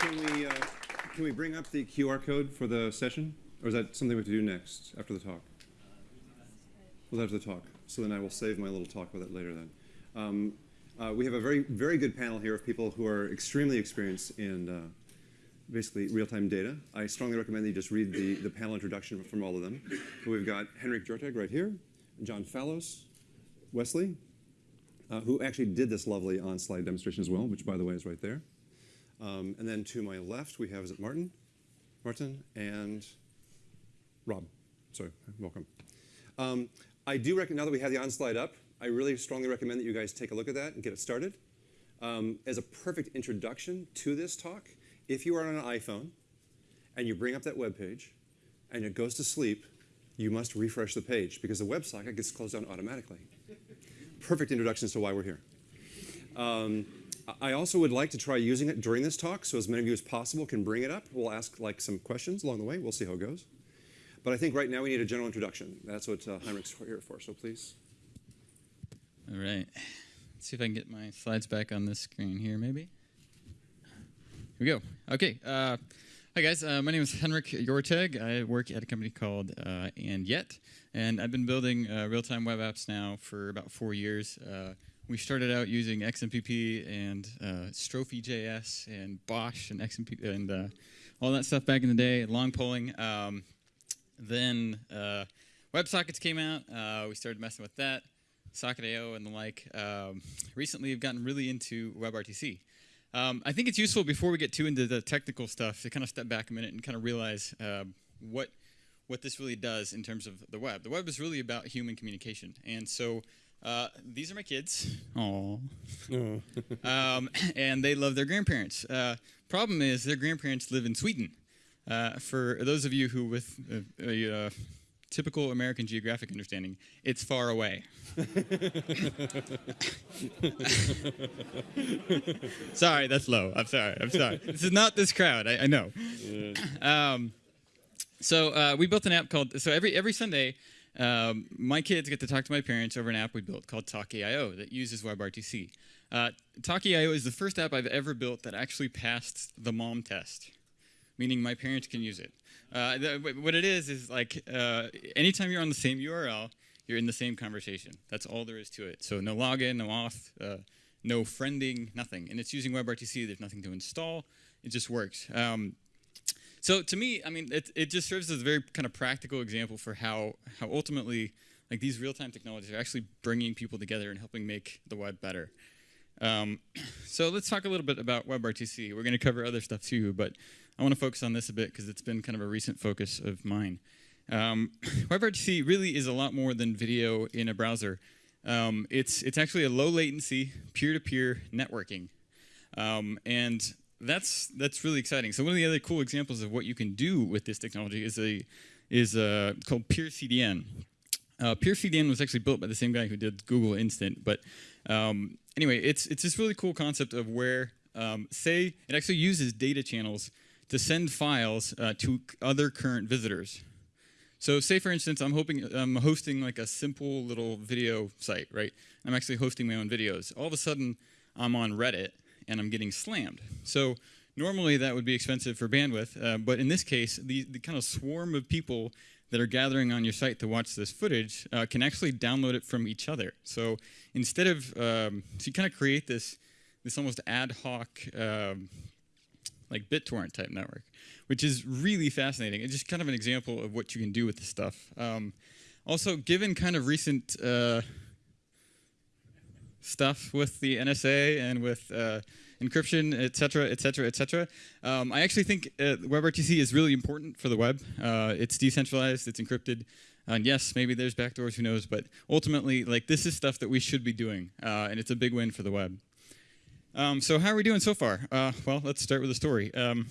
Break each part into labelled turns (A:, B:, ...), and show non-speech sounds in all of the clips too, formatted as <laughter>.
A: Can we, uh, can we bring up the QR code for the session? Or is that something we have to do next, after the talk? Well, after the talk. So then I will save my little talk with it later then. Um, uh, we have a very, very good panel here of people who are extremely experienced in uh, basically real-time data. I strongly recommend that you just read the, the panel introduction from all of them. We've got Henrik Joreteg right here, John Fallows, Wesley, uh, who actually did this lovely Onslyde demonstration as well, which by the way is right there. Um, and then to my left, we have, is it Martin? Martin and Rob. Sorry, welcome. Um, I do recommend, now that we have the Onslyde up, I really strongly recommend that you guys take a look at that and get it started. Um, as a perfect introduction to this talk, if you are on an iPhone and you bring up that web page and it goes to sleep, you must refresh the page because the WebSocket gets closed down automatically. Perfect introduction as to why we're here. Um, I also would like to try using it during this talk, so as many of you as possible can bring it up. We'll ask like some questions along the way. We'll see how it goes. But I think right now we need a general introduction. That's what uh, Heinrich's here for, so please.
B: All right. Let's see if I can get my slides back on this screen here, maybe. Here we go. Okay. Uh, hi, guys. Uh, my name is Henrik Joreteg. I work at a company called uh, And Yet, and I've been building uh, real-time web apps now for about four years. We started out using XMPP and uh, Strophe.js and BOSH and and uh, all that stuff back in the day, long polling. Um, then uh, WebSockets came out. Uh, we started messing with that, Socket.io and the like. Um, recently, we've gotten really into WebRTC. Um, I think it's useful before we get too into the technical stuff to kind of step back a minute and kind of realize uh, what what this really does in terms of the web. The web is really about human communication, and so uh, these are my kids. Aww. <laughs> um, <clears throat> and they love their grandparents. Uh, problem is, their grandparents live in Sweden. Uh, for those of you who, with a, a uh, typical American geographic understanding, it's far away. <laughs> sorry, that's low. I'm sorry. I'm sorry. This is not this crowd. I, I know. Um, so uh, we built an app called. So every every Sunday, um, my kids get to talk to my parents over an app we built called Talky.io that uses WebRTC. Uh, Talky.io is the first app I've ever built that actually passed the mom test meaning my parents can use it. Uh, what it is is like uh, anytime you're on the same URL, you're in the same conversation. That's all there is to it. So no login, no auth, uh, no friending, nothing. And it's using WebRTC. There's nothing to install. It just works. Um, so to me, I mean, it, it just serves as a very kind of practical example for how, how ultimately like these real-time technologies are actually bringing people together and helping make the web better. Um, <clears throat> so let's talk a little bit about WebRTC. We're going to cover other stuff too, but I want to focus on this a bit because it's been kind of a recent focus of mine. Um, <clears throat> WebRTC really is a lot more than video in a browser. Um, it's, it's actually a low latency, peer-to-peer -peer networking. Um, and that's, that's really exciting. So one of the other cool examples of what you can do with this technology is, a, is a, called PeerCDN. Uh, PeerCDN was actually built by the same guy who did Google Instant. But um, anyway, it's, it's this really cool concept of where, um, say, it actually uses data channels to send files uh, to other current visitors. So say, for instance, I'm, hoping, I'm hosting like a simple little video site, right? I'm actually hosting my own videos. All of a sudden, I'm on Reddit, and I'm getting slammed. So normally, that would be expensive for bandwidth, uh, but in this case, the, the kind of swarm of people that are gathering on your site to watch this footage uh, can actually download it from each other. So instead of, um, so you kind of create this, this almost ad hoc um, like BitTorrent type network, which is really fascinating. It's just kind of an example of what you can do with this stuff. Um, also, given kind of recent uh, stuff with the NSA and with uh, encryption, et cetera, et cetera, et cetera, um, I actually think uh, WebRTC is really important for the web. Uh, it's decentralized, it's encrypted. And yes, maybe there's backdoors, who knows, but ultimately, like this is stuff that we should be doing, uh, and it's a big win for the web. Um, so how are we doing so far? Uh, well, let's start with a story. Um,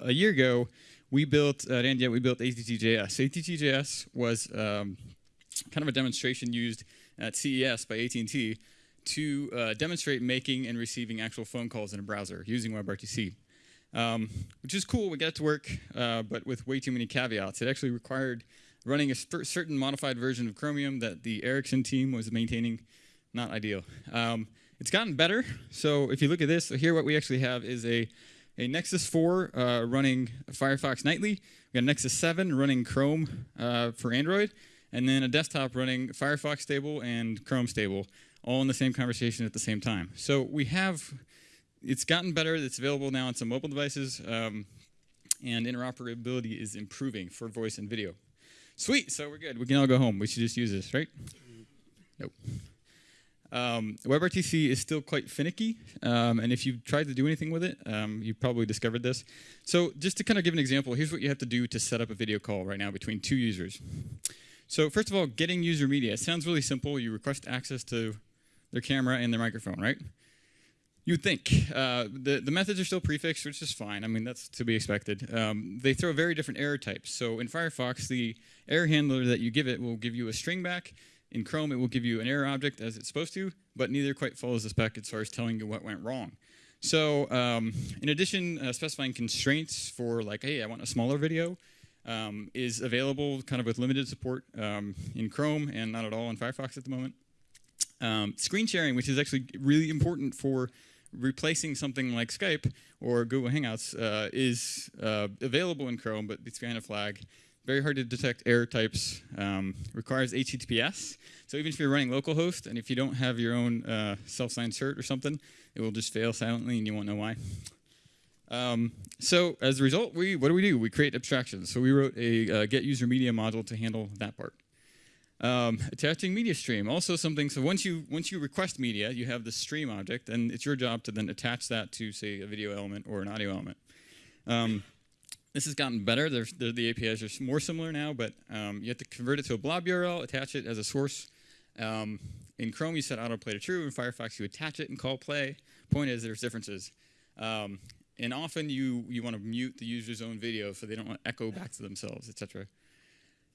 B: a year ago, we built at Andia, we built ATTJS. ATTJS was um, kind of a demonstration used at CES by AT&T to uh, demonstrate making and receiving actual phone calls in a browser using WebRTC. Um, which is cool, we got it to work, uh, but with way too many caveats. It actually required running a certain modified version of Chromium that the Ericsson team was maintaining. Not ideal. Um, it's gotten better. So if you look at this, here what we actually have is a a Nexus 4 uh, running Firefox nightly. We got a Nexus 7 running Chrome uh, for Android, and then a desktop running Firefox stable and Chrome stable, all in the same conversation at the same time. So we have, it's gotten better. It's available now on some mobile devices, um, and interoperability is improving for voice and video. Sweet, so we're good. We can all go home. We should just use this, right? Nope. Um, WebRTC is still quite finicky, um, and if you've tried to do anything with it, um, you probably discovered this. So just to kind of give an example, here's what you have to do to set up a video call right now between two users. So first of all, getting user media. It sounds really simple. You request access to their camera and their microphone, right? You'd think. Uh, the, the methods are still prefixed, which is fine. I mean, that's to be expected. Um, they throw very different error types. So in Firefox, the error handler that you give it will give you a string back, in Chrome, it will give you an error object as it's supposed to, but neither quite follows the spec as far as telling you what went wrong. So um, in addition, uh, specifying constraints for like, hey, I want a smaller video um, is available kind of with limited support um, in Chrome and not at all in Firefox at the moment. Um, screen sharing, which is actually really important for replacing something like Skype or Google Hangouts, uh, is uh, available in Chrome, but it's behind a flag very hard to detect error types, um, requires HTTPS. So even if you're running localhost and if you don't have your own uh, self-signed cert or something, it will just fail silently and you won't know why. Um, so as a result, we what do we do? We create abstractions. So we wrote a uh, get user media module to handle that part. Um, attaching media stream, also something. So once you once you request media, you have the stream object, and it's your job to then attach that to say a video element or an audio element. Um, this has gotten better. There's, the APIs are more similar now, but um, you have to convert it to a blob URL, attach it as a source. Um, in Chrome, you set autoplay to true. In Firefox, you attach it and call play. Point is, there's differences. Um, and often, you, you want to mute the user's own video so they don't echo back to themselves, etc.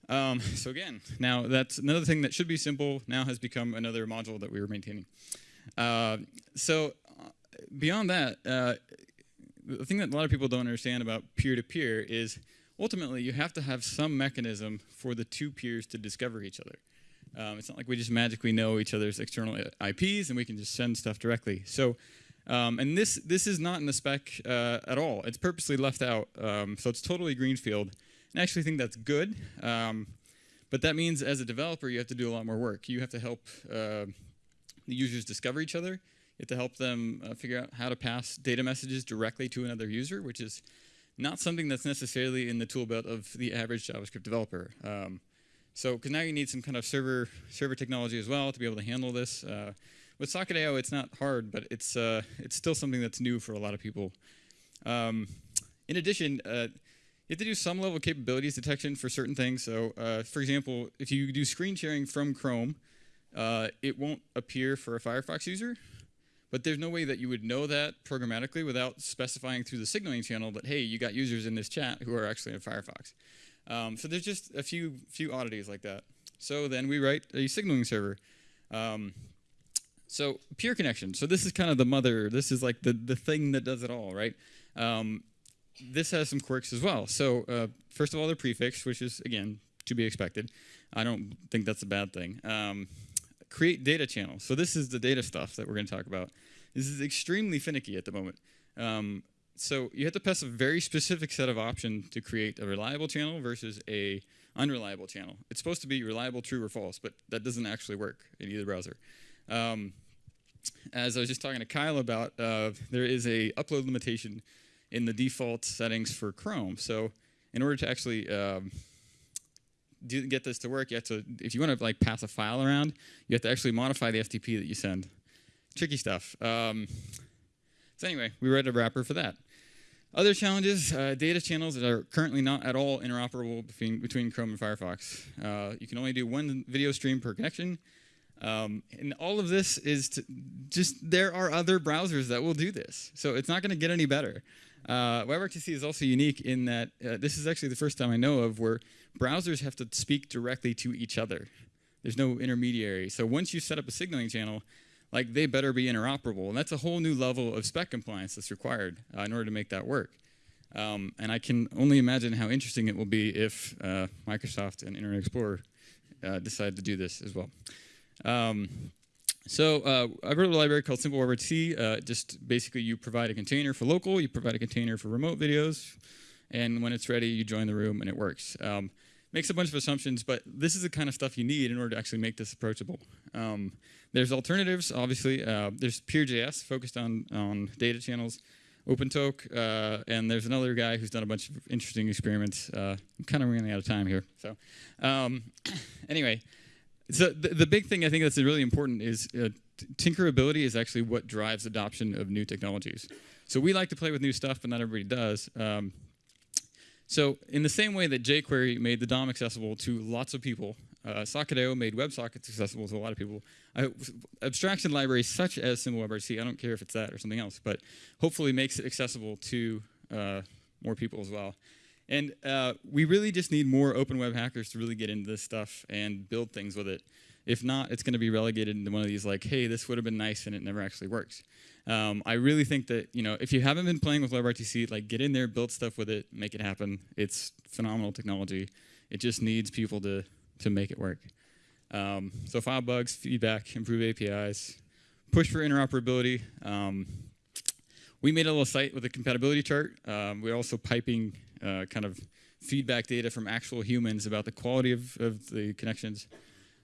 B: Um, <laughs> so again, now that's another thing that should be simple now has become another module that we were maintaining. Uh, so uh, beyond that, uh, the thing that a lot of people don't understand about peer-to-peer -peer is ultimately you have to have some mechanism for the two peers to discover each other. Um, it's not like we just magically know each other's external IPs and we can just send stuff directly. So, um, and this this is not in the spec uh, at all. It's purposely left out. Um, so it's totally greenfield. I actually think that's good. Um, but that means as a developer, you have to do a lot more work. You have to help uh, the users discover each other You have to help them uh, figure out how to pass data messages directly to another user, which is not something that's necessarily in the tool belt of the average JavaScript developer. Um, so, because now you need some kind of server server technology as well to be able to handle this. Uh, with Socket.io, it's not hard, but it's uh, it's still something that's new for a lot of people. Um, in addition, uh, you have to do some level of capabilities detection for certain things. So, uh, for example, if you do screen sharing from Chrome, uh, it won't appear for a Firefox user. But there's no way that you would know that programmatically without specifying through the signaling channel that, hey, you got users in this chat who are actually in Firefox. Um, so there's just a few, few oddities like that. So then we write a signaling server. Um, so peer connection. So this is kind of the mother. This is like the, the thing that does it all, right? Um, this has some quirks as well. So uh, first of all, they're prefixed, which is, again, to be expected. I don't think that's a bad thing. Um, create data channels. So this is the data stuff that we're going to talk about. This is extremely finicky at the moment. Um, so you have to pass a very specific set of options to create a reliable channel versus a unreliable channel. It's supposed to be reliable, true, or false, but that doesn't actually work in either browser. Um, as I was just talking to Kyle about, uh, there is a upload limitation in the default settings for Chrome. So in order to actually um, do, get this to work, you have to, if you want to like pass a file around, you have to actually modify the SDP that you send. Tricky stuff. Um, so anyway, we wrote a wrapper for that. Other challenges, uh, data channels that are currently not at all interoperable between, between Chrome and Firefox. Uh, you can only do one video stream per connection. Um, and all of this is just, there are other browsers that will do this. So it's not going to get any better. Uh, WebRTC is also unique in that uh, this is actually the first time I know of where browsers have to speak directly to each other. There's no intermediary. So once you set up a signaling channel, like they better be interoperable. And that's a whole new level of spec compliance that's required uh, in order to make that work. Um, and I can only imagine how interesting it will be if uh, Microsoft and Internet Explorer uh, decide to do this as well. Um, So uh, I wrote a library called Simple. Uh, just basically, you provide a container for local, you provide a container for remote videos, and when it's ready, you join the room and it works. Um, makes a bunch of assumptions, but this is the kind of stuff you need in order to actually make this approachable. Um, there's alternatives, obviously. Uh, there's Peer.js focused on on data channels. OpenTok, uh, and there's another guy who's done a bunch of interesting experiments. Uh, I'm kind of running out of time here. So, um, <clears throat> anyway, so the, the big thing I think that's really important is uh, tinkerability is actually what drives adoption of new technologies. So we like to play with new stuff, but not everybody does. Um, so in the same way that jQuery made the DOM accessible to lots of people, uh, Socket.io made WebSockets accessible to a lot of people. I, abstraction libraries such as Simple WebRTC, I don't care if it's that or something else, but hopefully makes it accessible to uh, more people as well. And uh, we really just need more open web hackers to really get into this stuff and build things with it. If not, it's going to be relegated into one of these like, hey, this would have been nice and it never actually works. Um, I really think that you know if you haven't been playing with WebRTC, like get in there, build stuff with it, make it happen. It's phenomenal technology. It just needs people to to make it work. Um, so file bugs, feedback, improve APIs, push for interoperability. Um, we made a little site with a compatibility chart. Um, we're also piping uh, kind of feedback data from actual humans about the quality of, of the connections.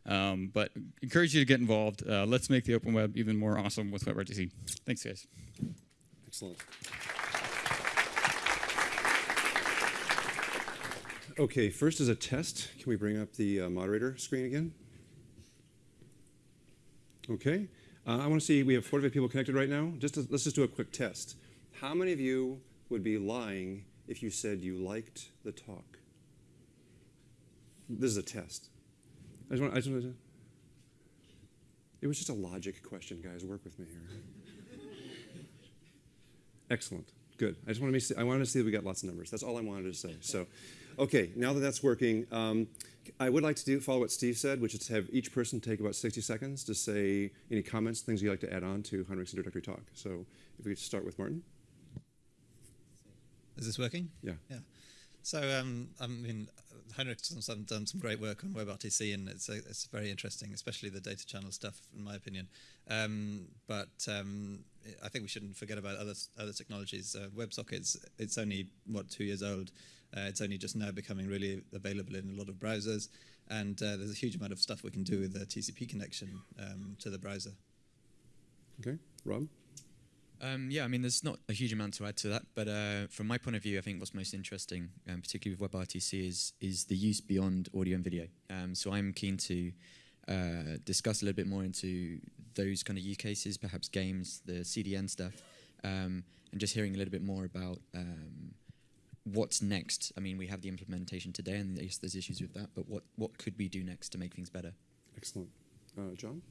B: Um, but encourage you to get involved. Uh, let's make the open web even more awesome with WebRTC. Thanks, guys.
A: Excellent. Okay, first as a test, can we bring up the uh, moderator screen again? Okay, uh, I want to see, we have 45 people connected right now. Just to, let's just do a quick test. How many of you would be lying if you said you liked the talk? This is a test. I just want, I just want to, it was just a logic question, guys. Work with me here. <laughs> Excellent. Good. I just want to see, I wanted to see that we got lots of numbers. That's all I wanted to say. So, okay, now that that's working, um, I would like to do, follow what Steve said, which is to have each person take about 60 seconds to say any comments, things you'd like to add on to Heinrich's introductory talk. So if we could start with Martin.
C: Is this working?
A: Yeah.
C: Yeah. So um, I mean, Heinrich's done, done some great work on WebRTC, and it's a, it's very interesting, especially the data channel stuff, in my opinion. Um, but um, I think we shouldn't forget about other other technologies. Uh, WebSockets, it's only what two years old. Uh, it's only just now becoming really available in a lot of browsers, and uh, there's a huge amount of stuff we can do with the TCP connection um, to the browser.
A: Okay, Rob.
D: Um, yeah, I mean, there's not a huge amount to add to that, but uh, from my point of view, I think what's most interesting, um, particularly with WebRTC, is is the use beyond audio and video. Um, so I'm keen to uh, discuss a little bit more into those kind of use cases, perhaps games, the CDN stuff, um, and just hearing a little bit more about um, what's next. I mean, we have the implementation today, and there's, there's issues with that, but what what could we do next to make things better?
A: Excellent. Uh, John?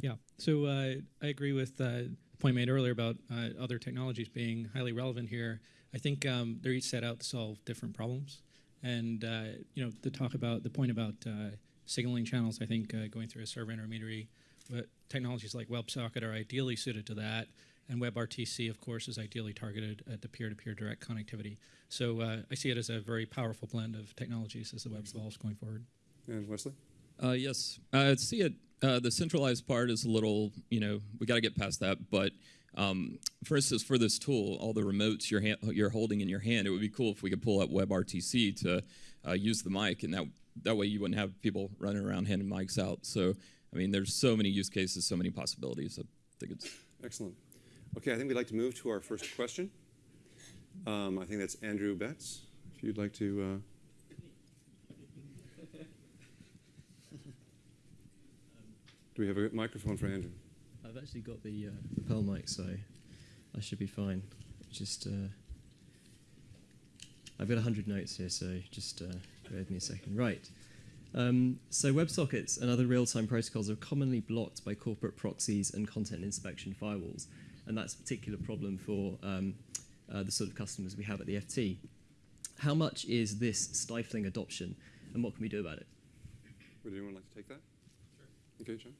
E: Yeah, so uh, I agree with uh, point made earlier about uh, other technologies being highly relevant here. I think um, they're each set out to solve different problems, and uh, you know, to talk about the point about uh, signaling channels, I think uh, going through a server intermediary, but technologies like WebSocket are ideally suited to that, and WebRTC, of course, is ideally targeted at the peer-to-peer direct connectivity. So uh, I see it as a very powerful blend of technologies as the web evolves going forward.
A: And Wesley?
F: Uh, yes, I see it. Uh, the centralized part is a little, you know, we got to get past that. But um, for instance, for this tool, all the remotes you're, you're holding in your hand, it would be cool if we could pull up WebRTC to uh, use the mic, and that that way you wouldn't have people running around handing mics out. So, I mean, there's so many use cases, so many possibilities. I think it's
A: excellent. Okay, I think we'd like to move to our first question. Um, I think that's Andrew Betts. If you'd like to. Uh, Do we have a microphone for Andrew?
G: I've actually got the uh, lapel mic, so I should be fine. Just, uh, I've got 100 notes here, so just uh, bear with me a second. Right. Um, so WebSockets and other real-time protocols are commonly blocked by corporate proxies and content inspection firewalls, and that's a particular problem for um, uh, the sort of customers we have at the FT. How much is this stifling adoption, and what can we do about it?
A: Would anyone like to take that? Sure. Okay, John.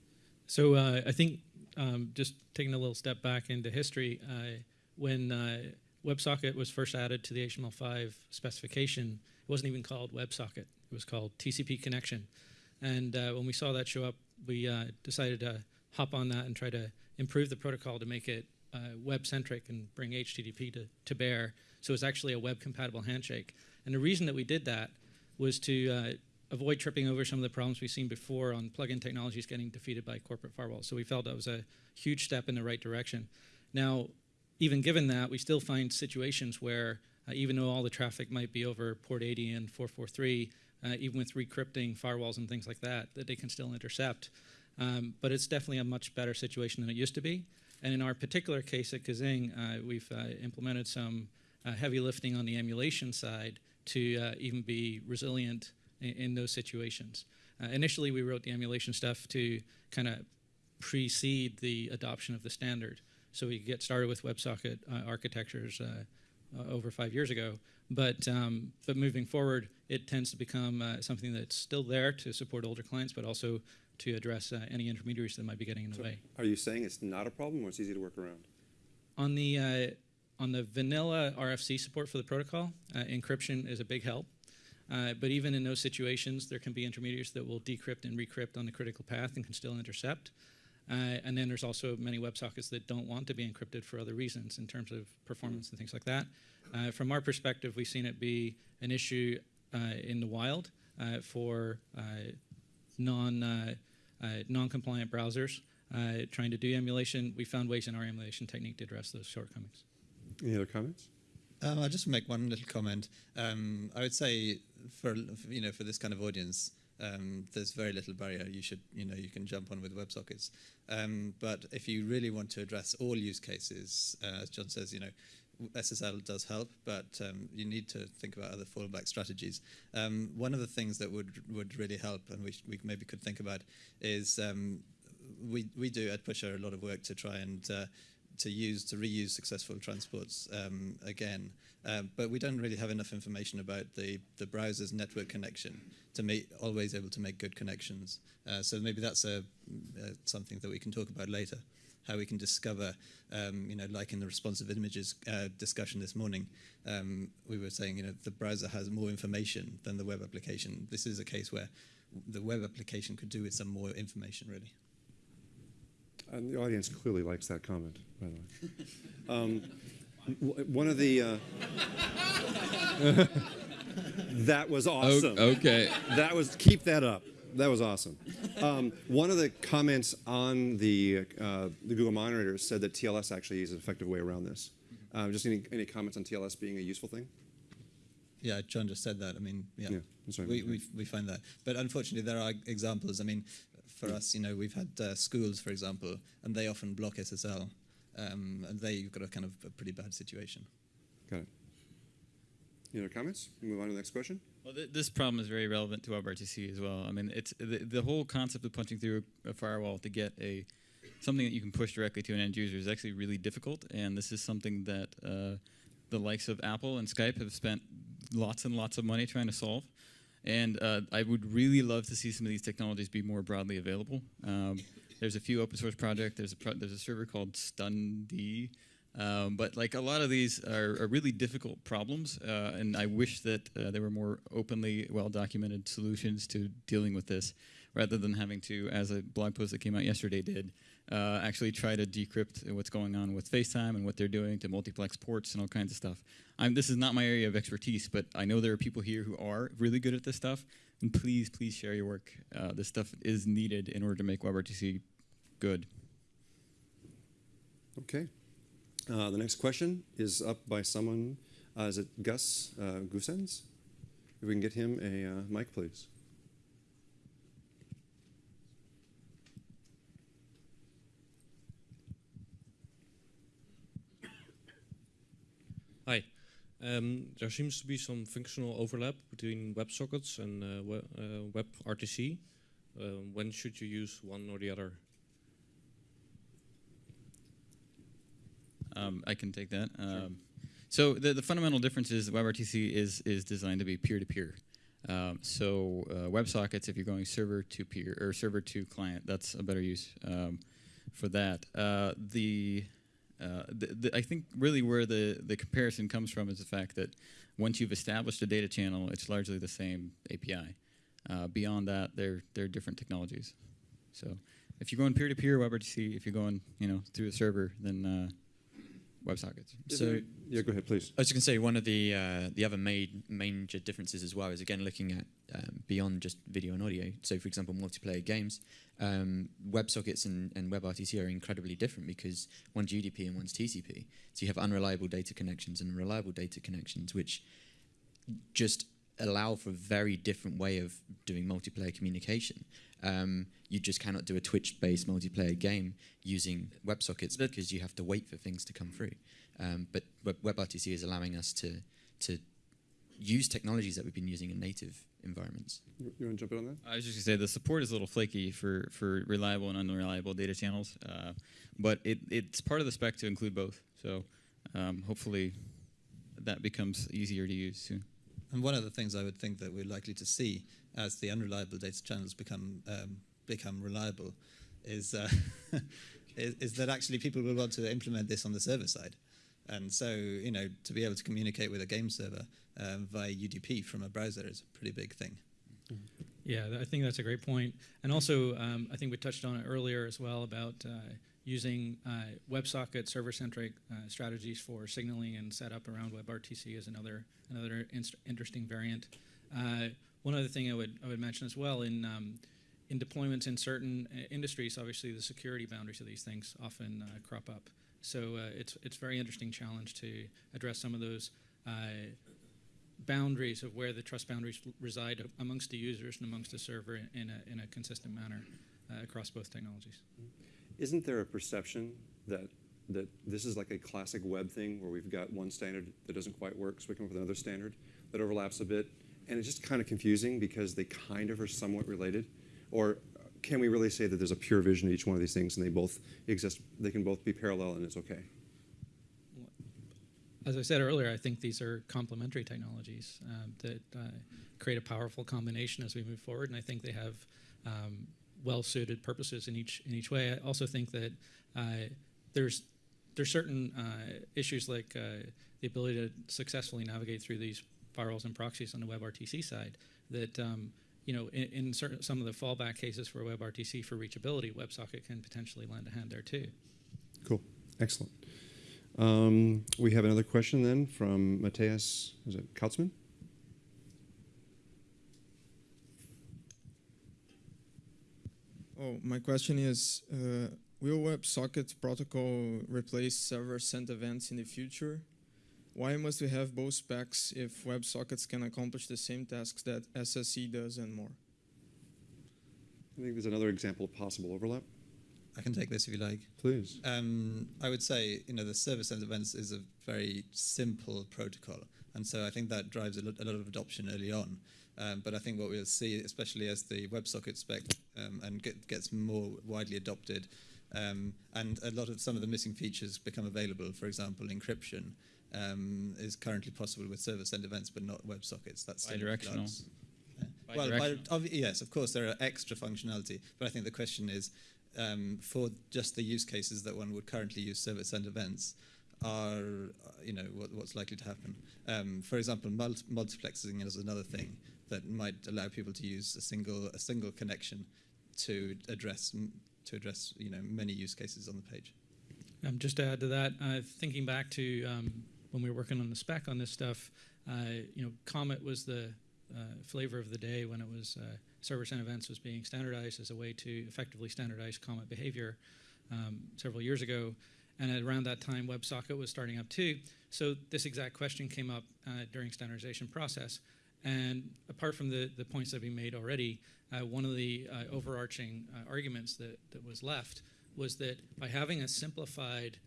E: So uh, I think um, just taking a little step back into history, uh, when uh, WebSocket was first added to the HTML5 specification, it wasn't even called WebSocket. It was called TCP connection. And uh, when we saw that show up, we uh, decided to hop on that and try to improve the protocol to make it uh, web centric and bring HTTP to, to bear. So it's actually a web compatible handshake. And the reason that we did that was to avoid tripping over some of the problems we've seen before on plugin technologies getting defeated by corporate firewalls. So we felt that was a huge step in the right direction. Now, even given that, we still find situations where uh, even though all the traffic might be over port 80 and 443, uh, even with recrypting firewalls and things like that, that they can still intercept. Um, but it's definitely a much better situation than it used to be. And in our particular case at Kaazing, uh, we've uh, implemented some uh, heavy lifting on the emulation side to uh, even be resilient in, in those situations. Uh, initially, we wrote the emulation stuff to kind of precede the adoption of the standard. So we could get started with WebSocket uh, architectures uh, uh, over five years ago. But, um, but moving forward, it tends to become uh, something that's still there to support older clients, but also to address uh, any intermediaries that might be getting in the
A: So
E: way.
A: Are you saying it's not a problem or it's easy to work around?
E: On the uh, on the vanilla RFC support for the protocol, uh, encryption is a big help. Uh, but even in those situations, there can be intermediaries that will decrypt and recrypt on the critical path and can still intercept. Uh, and then there's also many WebSockets that don't want to be encrypted for other reasons in terms of performance and things like that. Uh, from our perspective, we've seen it be an issue uh, in the wild uh, for uh, non uh, uh, non-compliant browsers uh, trying to do emulation. We found ways in our emulation technique to address those shortcomings.
A: Any other comments?
C: Um, I'll just make one little comment. Um, I would say for you know for this kind of audience, um, there's very little barrier. You should you know you can jump on with WebSockets. Um, but if you really want to address all use cases, uh, as John says, you know. SSL does help, but um, you need to think about other fallback strategies. Um, one of the things that would would really help, and we, we maybe could think about, is um, we we do at Pusher a lot of work to try and uh, to use to reuse successful transports um, again, um, but we don't really have enough information about the the browser's network connection to make always able to make good connections. Uh, so maybe that's a, uh, something that we can talk about later. How we can discover, um, you know, like in the responsive images uh, discussion this morning, um, we were saying, you know, the browser has more information than the web application. This is a case where the web application could do with some more information, really.
A: And the audience clearly likes that comment, by the way. Um, one of the. Uh, <laughs> that was
F: O-
A: awesome.
F: okay.
A: That was keep that up. That was awesome. Um, one of the comments on the uh, the Google Moderator said that TLS actually is an effective way around this. Uh, just any, any comments on TLS being a useful thing?
C: Yeah, John just said that. I mean, yeah,
A: Yeah, sorry.
C: we, we we find that. But unfortunately, there are examples. I mean, for us, you know, we've had uh, schools, for example, and they often block SSL, um, and there you've got a kind of a pretty bad situation.
A: Got it. Any other comments? We Move on to the next question.
B: Well, th- this problem is very relevant to WebRTC as well. I mean, it's the, the whole concept of punching through a firewall to get a something that you can push directly to an end user is actually really difficult, and this is something that uh, the likes of Apple and Skype have spent lots and lots of money trying to solve. And uh, I would really love to see some of these technologies be more broadly available. Um, there's a few open source projects. There's a pro- there's a server called Stundy. Um, but like a lot of these are, are really difficult problems, uh, and I wish that uh, there were more openly well documented solutions to dealing with this, rather than having to, as a blog post that came out yesterday did, uh, actually try to decrypt what's going on with FaceTime and what they're doing to multiplex ports and all kinds of stuff. I'm, this is not my area of expertise, but I know there are people here who are really good at this stuff, and please, please share your work. Uh, this stuff is needed in order to make WebRTC good.
A: Okay. Uh, the next question is up by someone. Uh, is it Gus uh, Gusens? If we can get him a uh, mic, please.
H: Hi. Um, there seems to be some functional overlap between WebSockets and uh, we, uh, WebRTC. Uh, when should you use one or the other?
B: Um, I can take that. Um, so the, the fundamental difference is WebRTC is is designed to be peer-to-peer. Um, so uh, WebSockets, if you're going server to peer or server to client, that's a better use um, for that. Uh, the, uh, the, the I think really where the the comparison comes from is the fact that once you've established a data channel, it's largely the same API. Uh, beyond that, they're they're different technologies. So if you're going peer-to-peer WebRTC, if you're going, you know, through a server, then uh, WebSockets.
D: So-
A: yeah, go ahead, please.
D: I was going to say one of the uh, the other main major differences as well is again looking at um, beyond just video and audio. So, for example, multiplayer games, um, WebSockets and, and WebRTC are incredibly different because one's UDP and one's TCP. So you have unreliable data connections and reliable data connections, which just allow for a very different way of doing multiplayer communication. Um, you just cannot do a Twitch-based multiplayer game using WebSockets because you have to wait for things to come through. Um, but Web- WebRTC is allowing us to to use technologies that we've been using in native environments.
A: You, you want to jump in on that?
B: I was just gonna say the support is a little flaky for, for reliable and unreliable data channels, uh, but it, it's part of the spec to include both. So um, hopefully that becomes easier to use soon.
C: And one of the things I would think that we're likely to see as the unreliable data channels become um, become reliable is, uh, <laughs> is is that actually people will want to implement this on the server side. And so, you know, to be able to communicate with a game server um, via UDP from a browser is a pretty big thing.
E: Yeah, I think that's a great point. And also, um, I think we touched on it earlier as well about uh, using uh, WebSocket server-centric uh, strategies for signaling and setup around WebRTC is another another interesting variant. Uh, one other thing I would I would mention as well in um, in deployments in certain uh, industries, obviously the security boundaries of these things often uh, crop up. So uh, it's it's very interesting challenge to address some of those uh, boundaries of where the trust boundaries reside amongst the users and amongst the server in- a, in a consistent manner uh, across both technologies.
A: Isn't there a perception that that this is like a classic web thing where we've got one standard that doesn't quite work, so we come up with another standard that overlaps a bit, and it's just kind of confusing because they kind of are somewhat related, or can we really say that there's a pure vision to each one of these things and they both exist? They can both be parallel and it's okay.
E: As I said earlier, I think these are complementary technologies um, that uh, create a powerful combination as we move forward, and I think they have um, well-suited purposes in each in each way. I also think that uh, there's there's certain uh, issues like uh, the ability to successfully navigate through these firewalls and proxies on the WebRTC side that um, you know in, in certain, some of the fallback cases for WebRTC for reachability, WebSocket can potentially lend a hand there too.
A: Cool, excellent. Um, we have another question then from Matthias, is it Kautzman?
I: Oh, my question is, uh, will WebSocket protocol replace server-sent events in the future? Why must we have both specs if WebSockets can accomplish the same tasks that SSE does and more?
A: I think there's another example of possible overlap.
C: I can take this if you like.
A: Please.
C: Um, I would say, you know, the server-sent events is a very simple protocol, and so I think that drives a lot, a lot of adoption early on. Um, but I think what we'll see, especially as the WebSocket spec um, and get, gets more widely adopted, um, and a lot of some of the missing features become available. For example, encryption um, is currently possible with server-sent events, but not WebSockets. That's still
B: Bidirectional.
C: flux. Yeah.
B: Bidirectional.
C: Well, bi- yes, of course, there are extra functionality, but I think the question is, um, for just the use cases that one would currently use server-sent events, are you know what, what's likely to happen? Um, for example, multi- multiplexing is another thing that might allow people to use a single a single connection to address to address you know many use cases on the page.
E: Um, just to add to that, uh, thinking back to um, when we were working on the spec on this stuff, uh, you know, Comet was the uh, flavor of the day when it was uh, server-sent events was being standardized as a way to effectively standardize Comet behavior um, several years ago. And around that time, WebSocket was starting up too. So this exact question came up uh, during standardization process. And apart from the, the points that have been made already, uh, one of the uh, overarching uh, arguments that, that was left was that by having a simplified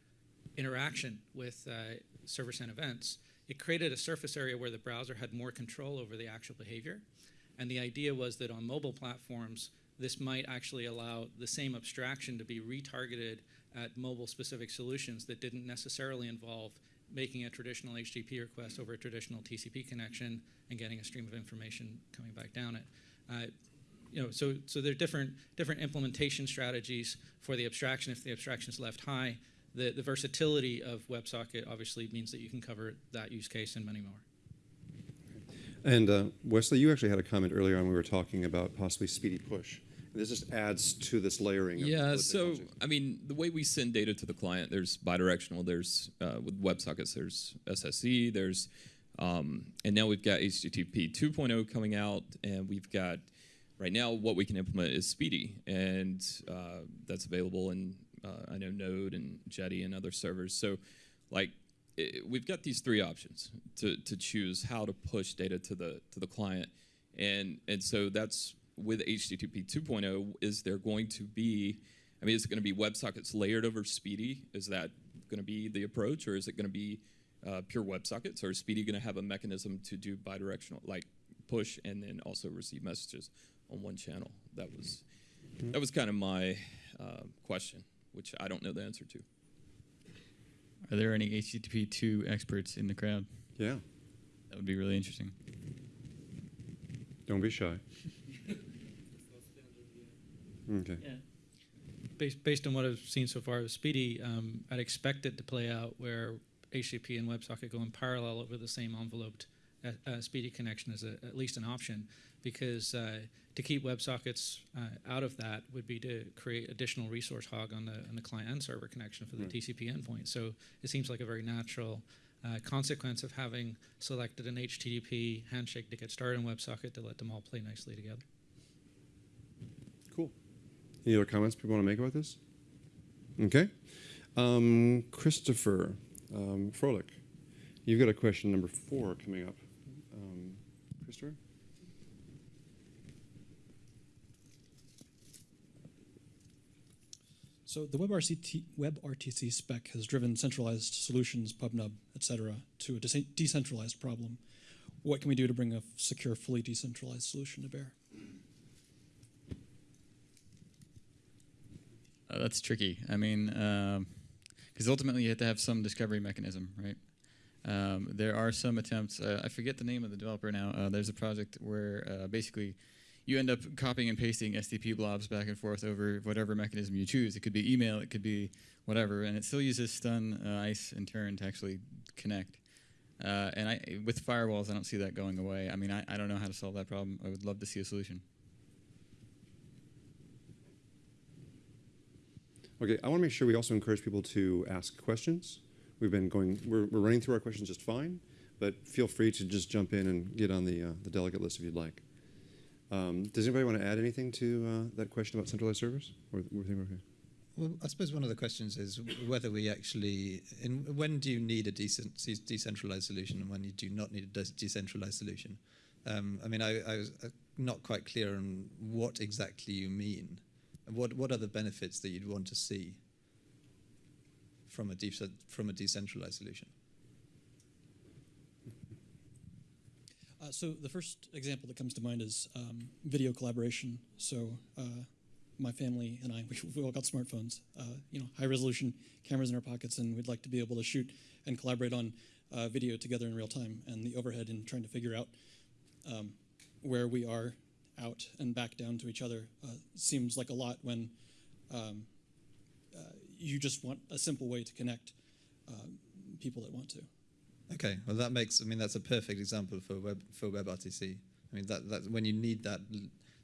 E: interaction with uh, server-sent events, it created a surface area where the browser had more control over the actual behavior. And the idea was that on mobile platforms, this might actually allow the same abstraction to be retargeted at mobile-specific solutions that didn't necessarily involve making a traditional HTTP request over a traditional TCP connection and getting a stream of information coming back down it. Uh, you know, so so there are different different implementation strategies for the abstraction. If the abstraction is left high, the the versatility of WebSocket obviously means that you can cover that use case and many more.
A: And uh, Wesley, you actually had a comment earlier on. We were talking about possibly SPDY push, This just adds to this layering. Of
F: Yeah, so. I mean, the way we send data to the client, there's bidirectional. There's uh, with WebSockets, there's SSE, there's, um, and now we've got HTTP 2.0 coming out, and we've got right now what we can implement is SPDY, and uh, that's available in uh, I know Node and Jetty and other servers. So, like, i we've got these three options to to choose how to push data to the to the client, and and so that's with HTTP 2.0, is there going to be, I mean, is it going to be WebSockets layered over SPDY? Is that going to be the approach, or is it going to be uh, pure WebSockets, or is SPDY going to have a mechanism to do bidirectional, like push and then also receive messages on one channel? That was that was kind of my uh, question, which I don't know the answer to.
B: Are there any HTTP 2 experts in the crowd?
A: yeah,
B: That would be really interesting.
A: don't be shy. Okay.
E: Based, based on what I've seen so far with SPDY, um, I'd expect it to play out where HTTP and WebSocket go in parallel over the same enveloped uh, SPDY connection as a, at least an option, because uh, to keep WebSockets uh, out of that would be to create additional resource hog on the on the client and server connection for the
A: Right.
E: TCP endpoint. So it seems like a very natural uh, consequence of having selected an HTTP handshake to get started in WebSocket to let them all play nicely together.
A: Cool. Any other comments people want to make about this? Okay. Um, Christopher um, Froelich, you've got a question number four coming up. Um, Christopher?
J: So the WebRTC, WebRTC spec has driven centralized solutions, PubNub, et cetera, to a de- decentralized problem. What can we do to bring a secure, fully decentralized solution to bear?
B: Uh, that's tricky. I mean, because ultimately you have to have some discovery mechanism, right? Um, there are some attempts. Uh, I forget the name of the developer now. Uh, there's a project where uh, basically you end up copying and pasting SDP blobs back and forth over whatever mechanism you choose. It could be email, it could be whatever, and it still uses stun, uh, ice, and turn to actually connect. Uh, and I, with firewalls, I don't see that going away. I mean, I, I don't know how to solve that problem. I would love to see a solution.
A: Okay, I want to make sure we also encourage people to ask questions. We've been going, we're, we're running through our questions just fine, but feel free to just jump in and get on the, uh, the delegate list if you'd like. Um, does anybody want to add anything to uh, that question about centralized servers? Or we think okay?
C: Well, I suppose one of the questions is whether we actually, in, when do you need a decent, decentralized solution and when you do not need a de- decentralized solution? Um, I mean, I, I was uh, not quite clear on what exactly you mean. What, what are the benefits that you'd want to see from a, from a decentralized solution?
J: Uh, so the first example that comes to mind is um, video collaboration. So uh, my family and I, <laughs> we, we all got smartphones, uh, you know, high resolution cameras in our pockets, and we'd like to be able to shoot and collaborate on uh, video together in real time. And the overhead in trying to figure out um, where we are out and back down to each other uh, seems like a lot when um, uh, you just want a simple way to connect people that want to.
C: Okay, well that makes. I mean, that's a perfect example for web for WebRTC. I mean, that that when you need that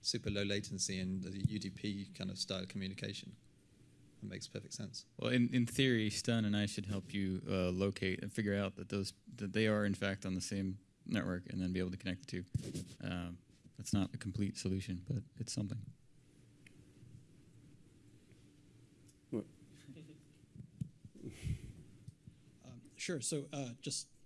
C: super low latency and the UDP kind of style communication, that makes perfect sense.
B: Well, in, in theory, Stun and I should help you uh, locate and figure out that those that they are in fact on the same network, and then be able to connect the two. Um, that's not a complete solution, but it's something. <laughs>
J: Um, sure. So uh, just to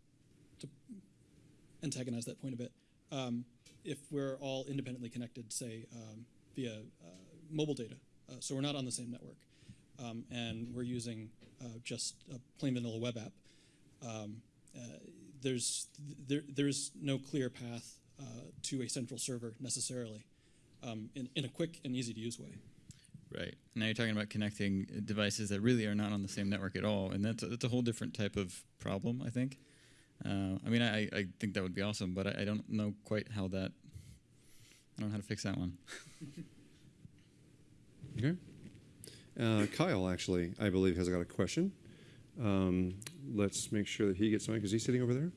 J: antagonize that point a bit, um, if we're all independently connected, say um, via uh, mobile data, uh, so we're not on the same network, um, and we're using uh, just a plain vanilla web app, um, uh, there's there, there's no clear path uh, to a central server necessarily, um, in, in a quick and easy to use way.
B: Right. Now you're talking about connecting devices that really are not on the same network at all, and that's a, that's a whole different type of problem, I think. Uh, I mean, I, I think that would be awesome, but I, I don't know quite how that. I don't know how to fix that one.
A: Okay. Uh, Kyle, actually, I believe, has got a question. Um, let's make sure that he gets on because he's sitting over there.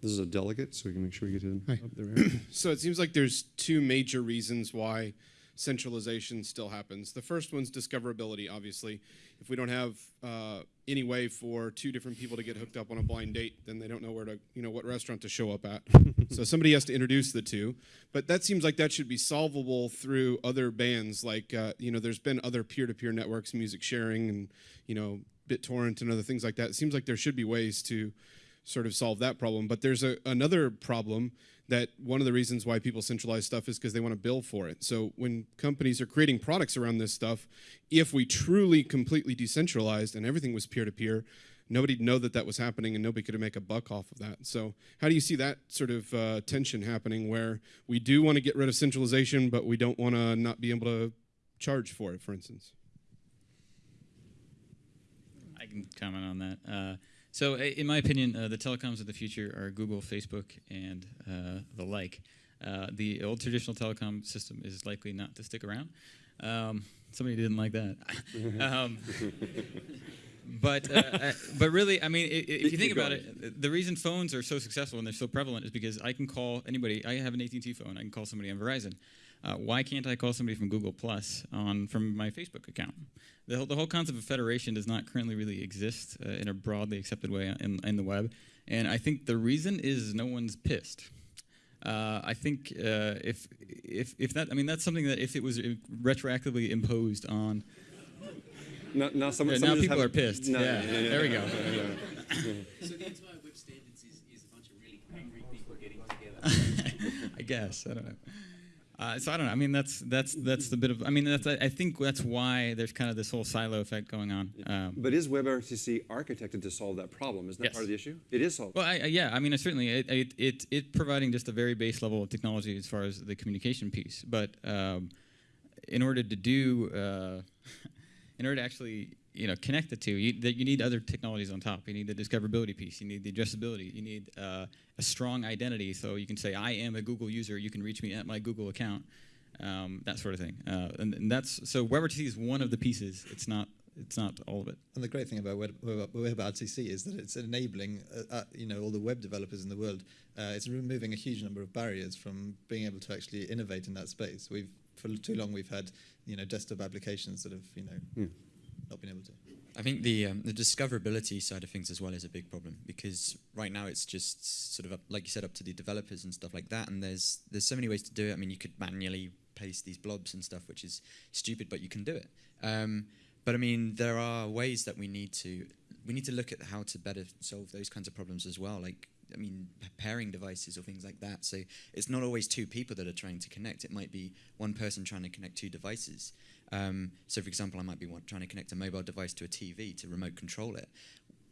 A: This is a delegate, so we can make sure we get him
K: Hi.
A: up there. <clears throat>
K: So it seems like there's two major reasons why centralization still happens. The first one's discoverability, obviously. If we don't have uh, any way for two different people to get hooked up on a blind date, then they don't know where to, you know, what restaurant to show up at. <laughs> so somebody has to introduce the two. But that seems like that should be solvable through other bands. Like, uh, you know, there's been other peer-to-peer networks, music sharing, and you know, BitTorrent and other things like that. It seems like there should be ways to sort of solve that problem. But there's a, another problem that one of the reasons why people centralize stuff is because they want to bill for it. So when companies are creating products around this stuff, if we truly completely decentralized and everything was peer to peer, nobody'd know that that was happening and nobody could make a buck off of that. So how do you see that sort of uh, tension happening where we do want to get rid of centralization, but we don't want to not be able to charge for it, for instance?
B: I can comment on that. Uh, so, in my opinion, uh, the telecoms of the future are Google, Facebook, and uh, the like. Uh, the old traditional telecom system is likely not to stick around. Um, somebody didn't like that. <laughs> um, but uh, uh, but really, I mean, i- i- if you think about it, the reason phones are so successful and they're so prevalent is because I can call anybody. I have an AT&T phone. I can call somebody on Verizon. Uh, why can't I call somebody from Google Plus on from my Facebook account? The whole, the whole concept of federation does not currently really exist uh, in a broadly accepted way in, in the web, and I think the reason is no one's pissed. Uh, I think uh, if if if that I mean that's something that if it was uh, retroactively imposed on
A: Now, now, someone,
B: Yeah, now people are pissed.
A: No,
B: Yeah,
A: no, no, no,
B: there we
A: no,
B: go.
A: no, no, no.
L: So the entire web standards is, is a bunch of really angry people getting together. <laughs>
B: I guess I don't know. Uh, so I don't know. I mean, that's that's that's the bit of. I mean, that's I think that's why there's kind of this whole silo effect going on. Um,
A: But is WebRTC architected to solve that problem? Isn't that
B: Yes.
A: part of the issue? It is solved.
B: Well, I, yeah, I mean, certainly it, it it it providing just a very base level of technology as far as the communication piece. But um, in order to do, uh, <laughs> in order to actually you know connect the two, you, that you need other technologies on top. You need the discoverability piece. You need the addressability. You need uh, a strong identity, so you can say, "I am a Google user. You can reach me at my Google account." Um, that sort of thing. Uh, and, and that's so WebRTC is one of the pieces. It's not. It's not all of it.
C: And the great thing about Web, Web, WebRTC is that it's enabling, uh, uh, you know, all the web developers in the world. Uh, it's removing a huge number of barriers from being able to actually innovate in that space. We've for too long we've had, you know, desktop applications that have, you know,
A: Hmm.
C: Not been able to.
D: I think the um, the discoverability side of things as well is a big problem because right now it's just sort of up, like you said up to the developers and stuff like that. And there's there's so many ways to do it. I mean, you could manually paste these blobs and stuff, which is stupid, but you can do it. Um, but I mean, there are ways that we need to we need to look at how to better solve those kinds of problems as well. Like I mean, pairing devices or things like that. So it's not always two people that are trying to connect. It might be one person trying to connect two devices. Um, so, for example, I might be one, trying to connect a mobile device to a TV to remote control it.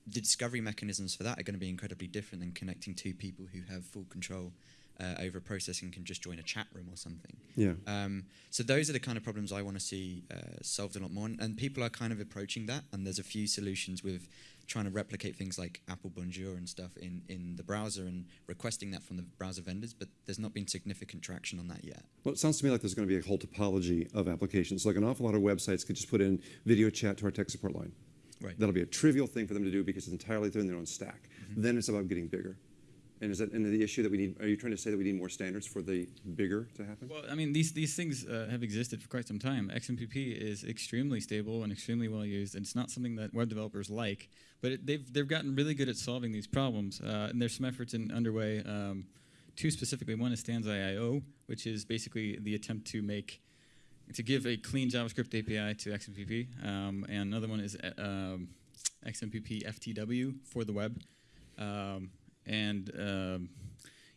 D: The discovery mechanisms for that are going to be incredibly different than connecting two people who have full control uh, over a process and can just join a chat room or something.
A: Yeah.
D: Um, so those are the kind of problems I want to see uh, solved a lot more, and, and people are kind of approaching that. And there's a few solutions with trying to replicate things like Apple Bonjour and stuff in, in the browser and requesting that from the browser vendors, but there's not been significant traction on that yet.
A: Well, it sounds to me like there's going to be a whole topology of applications. Like an awful lot of websites could just put in video chat to our tech support line.
D: Right.
A: That'll be a trivial thing for them to do because it's entirely within their own stack.
B: Mm-hmm.
A: Then it's about getting bigger. And is that and the issue that we need? Are you trying to say that we need more standards for the bigger to happen?
B: Well, I mean, these these things uh, have existed for quite some time. XMPP is extremely stable and extremely well used, and it's not something that web developers like. But it, they've they've gotten really good at solving these problems, uh, and there's some efforts in underway. Um, two specifically, one is Stanza.io, which is basically the attempt to make to give a clean JavaScript API to XMPP, um, and another one is uh, um, XMPP FTW for the web. Um, and um,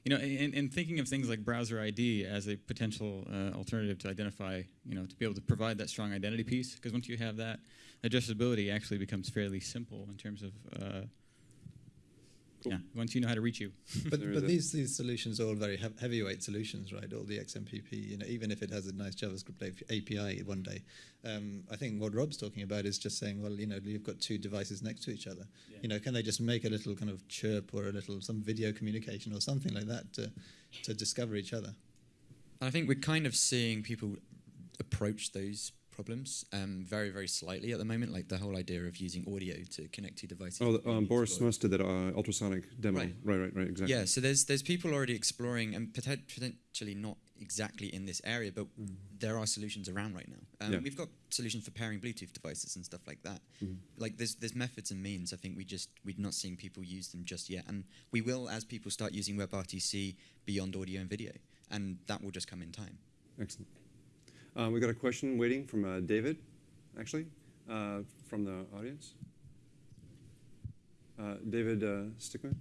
B: you know, in, in thinking of things like browser ID as a potential uh, alternative to identify, you know, to be able to provide that strong identity piece, because once you have that, addressability actually becomes fairly simple in terms of, uh, yeah, once you know how to reach you. <laughs>
C: But, but these these solutions are all very hev- heavyweight solutions, right? All the XMPP, you know, even if it has a nice JavaScript API one day, um, I think what Rob's talking about is just saying, well, you know, you've got two devices next to each other. You know, can they just make a little kind of chirp or a little some video communication or something like that to to discover each other?
D: I think we're kind of seeing people approach those problems um, very, very slightly at the moment, like the whole idea of using audio to connect two devices.
A: Oh, the, um, Boris did that uh, ultrasonic demo.
D: Right.
A: right, right, right, exactly.
D: Yeah, so there's there's people already exploring and poten- potentially not exactly in this area, but there are solutions around right now. Um,
A: Yeah.
D: We've got solutions for pairing Bluetooth devices and stuff like that.
A: Mhm.
D: Like there's there's methods and means. I think we just we're not seeing people use them just yet, and we will as people start using WebRTC beyond audio and video, and that will just come in time.
A: Excellent. Uh, we got a question waiting from uh, David, actually, uh, from the audience. David Stickman.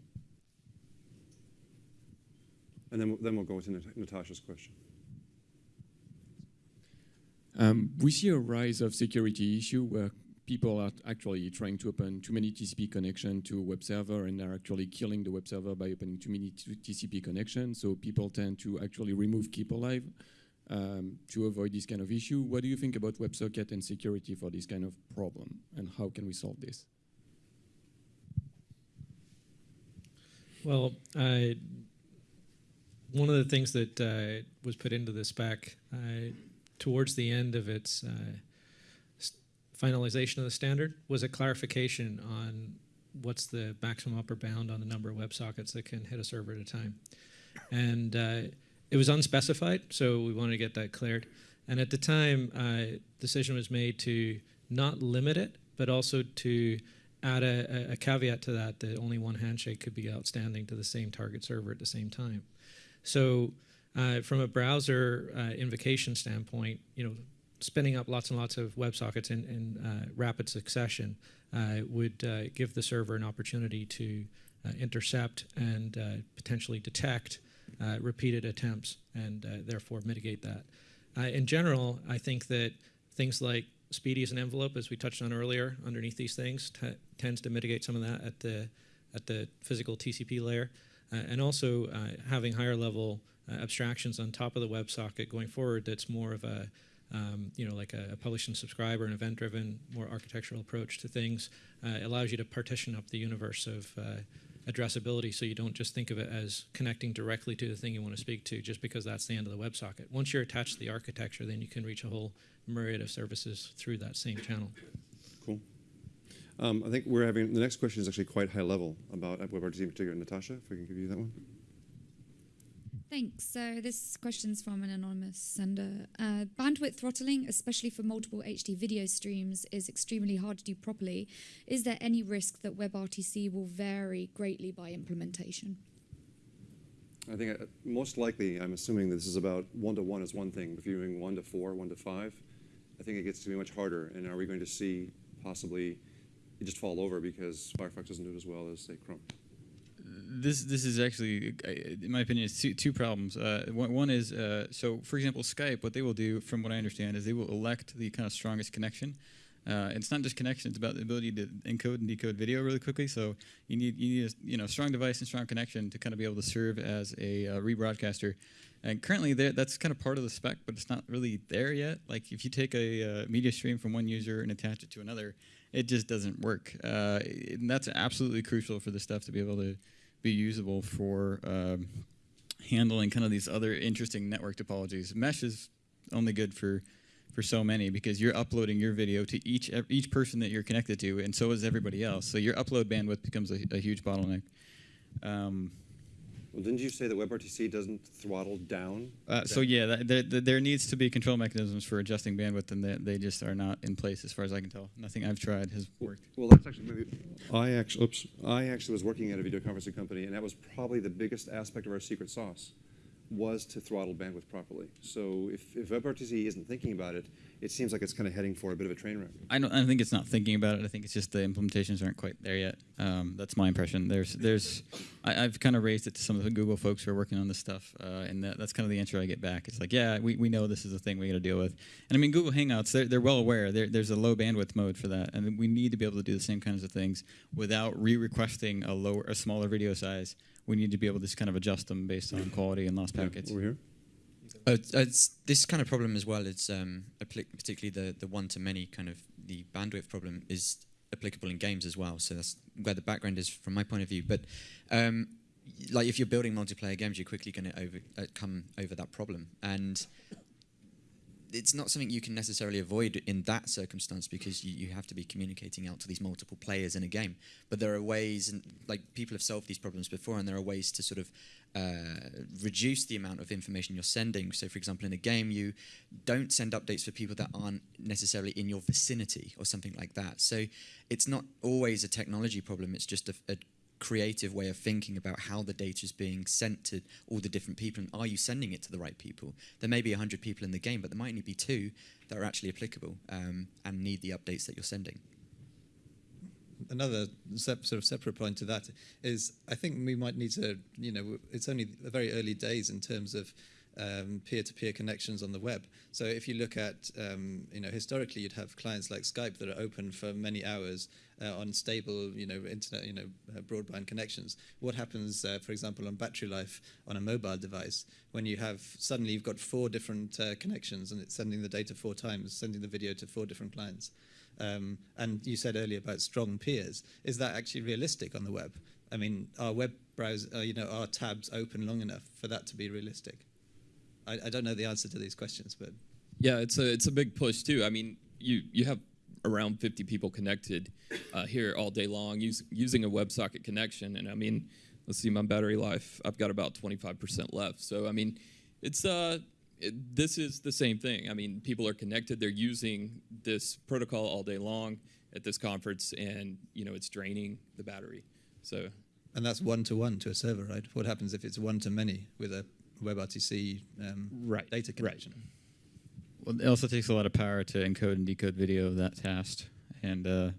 A: And then, then we'll go Nat- Natasha's question.
F: Um, we see a rise of security issue where people are actually trying to open too many TCP connection to a web server and are actually killing the web server by opening too many TCP connections. So people tend to actually remove keep alive um, to avoid this kind of issue. What do you think about WebSocket and security for this kind of problem, and how can we solve this?
E: Well, uh, one of the things that uh, was put into the spec uh, towards the end of its uh, finalization of the standard was a clarification on what's the maximum upper bound on the number of WebSockets that can hit a server at a time. And uh, it was unspecified, so we wanted to get that cleared. And at the time, uh, decision was made to not limit it, but also to add a, a- caveat to that that only one handshake could be outstanding to the same target server at the same time. So, uh, from a browser uh, invocation standpoint, you know, spinning up lots and lots of WebSockets in, in uh, rapid succession uh, would uh, give the server an opportunity to uh, intercept and potentially detect repeated attempts and uh, therefore mitigate that. Uh, in general, I think that things like SPDY as an envelope, as we touched on earlier, underneath these things, tends to mitigate some of that at the at the physical TCP layer, uh, and also uh, having higher level uh, abstractions on top of the WebSocket going forward. That's more of a um, you know, like a, a publish and subscribe or an event-driven, more architectural approach to things, uh, allows you to partition up the universe of uh, addressability so you don't just think of it as connecting directly to the thing you want to speak to just because that's the end of the WebSocket. Once you're attached to the architecture, then you can reach a whole myriad of services through that same channel.
A: Cool. Um, I think we're having, the next question is actually quite high level about WebRTC in particular. Natasha, if we can give you that one.
M: Thanks. So this question's from an anonymous sender. Uh, bandwidth throttling, especially for multiple HD video streams, is extremely hard to do properly. Is there any risk that WebRTC will vary greatly by implementation?
A: I think uh, most likely, I'm assuming this is about one to one is one thing. If you're doing one to four, one to five, I think it gets to be much harder. And are we going to see possibly it just fall over because Firefox doesn't do it as well as say Chrome?
B: This this is actually, in my opinion, it's two, problems. Uh, one, is uh, so, for example, Skype. What they will do, from what I understand, is they will elect the kind of strongest connection. Uh, it's not just connection; it's about the ability to encode and decode video really quickly. So you need you need a you know strong device and strong connection to kind of be able to serve as a uh, rebroadcaster. And currently, there, that's kind of part of the spec, but it's not really there yet. Like if you take a uh, media stream from one user and attach it to another, it just doesn't work. Uh, and that's absolutely crucial for the stuff to be able to be usable for um, handling kind of these other interesting network topologies. Mesh is only good for for so many because you're uploading your video to each each person that you're connected to, and so is everybody else. So your upload bandwidth becomes a, a huge bottleneck. Um,
A: Well, didn't you say that WebRTC doesn't throttle down?
B: uh, so yeah, that, there, there- there needs to be control mechanisms for adjusting bandwidth, and they, they just are not in place as far as I can tell. Nothing I've tried has worked.
A: Well, that's actually maybe. I actually, oops, I actually was working at a video conferencing company, and that was probably the biggest aspect of our secret sauce, was to throttle bandwidth properly. So if, if WebRTC isn't thinking about it, it seems like it's kind of heading for a bit of a train wreck.
B: I don't. I think it's not thinking about it. I think it's just the implementations aren't quite there yet. Um, that's my impression. There's, there's. I, I've kind of raised it to some of the Google folks who are working on this stuff, uh, and that, that's kind of the answer I get back. It's like, yeah, we, we know this is a thing we got to deal with. And I mean, Google Hangouts, they're, they're well aware. There, there's a low bandwidth mode for that, and we need to be able to do the same kinds of things without re-requesting a lower, a smaller video size. We need to be able to just kind of adjust them based on quality and lost packets.
A: over here.
D: Uh, it's- it's this kind of problem as well. It's um, particularly the the one to many kind of the bandwidth problem is applicable in games as well. So that's where the background is from my point of view. But um, like if you're building multiplayer games, you're quickly going to over uh, come over that problem. And it's not something you can necessarily avoid in that circumstance because you, you have to be communicating out to these multiple players in a game. But there are ways, and like people have solved these problems before, and there are ways to sort of uh, reduce the amount of information you're sending. So, for example, in a game, you don't send updates for people that aren't necessarily in your vicinity or something like that. So, it's not always a technology problem. It's just a, a creative way of thinking about how the data is being sent to all the different people and are you sending it to the right people there may be 100 people in the game but there might only be two that are actually applicable um, and need the updates that you're sending
C: another sort of separate point to that is I think we might need to, you know, it's only the very early days in terms of um, peer-to-peer connections on the web. So if you look at, um, you know, historically you'd have clients like Skype that are open for many hours uh, on stable, you know, internet, you know, uh, broadband connections. What happens, uh, for example, on battery life on a mobile device when you have suddenly you've got four different uh, connections and it's sending the data four times, sending the video to four different clients. Um, and you said earlier about strong peers. Is that actually realistic on the web? I mean, are web browser, uh, you know, are tabs open long enough for that to be realistic? I, I don't know the answer to these questions, but
F: Yeah, it's a it's a big push too. I mean, you you have around 50 people connected uh, here all day long use, using a WebSocket connection, and I mean, let's see, my battery life, I've got about 25% left. So I mean, it's uh, it, this is the same thing. I mean, people are connected; they're using this protocol all day long at this conference, and you know, it's draining the battery. So
C: and that's one to one to a server, right? What happens if it's one to many with a WebRTC um,
B: right.
C: data connection?
B: Right. Well, it also takes a lot of power to encode and decode video of that fast, and uh,